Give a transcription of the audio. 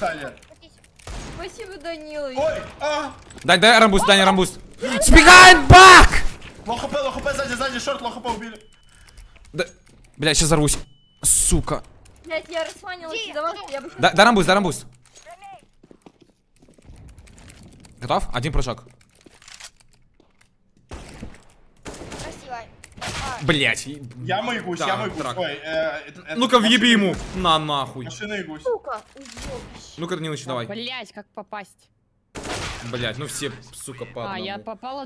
Саня. Спасибо, Данилович. Ой, а! Дай, дай рамбуст, дай рамбуст. Сбегаем, бак! Лох хп, лох хп, сзади, сзади, шорт, лох хп убили. Да, бля, сейчас взорвусь. Сука. Блять, я вас, я бы. Да, дай рамбуст, дай рамбуст. Готов? Один прыжок. Красиво. А, Блять. Я мой гусь, Да, я мой гусь. трак. Ой, э, Ну-ка, въеби ему. На, нахуй. Машина и гусь. Ну-ка, Данилыч, давай. Блять, как попасть? Блять, ну все, сука, по А, я попала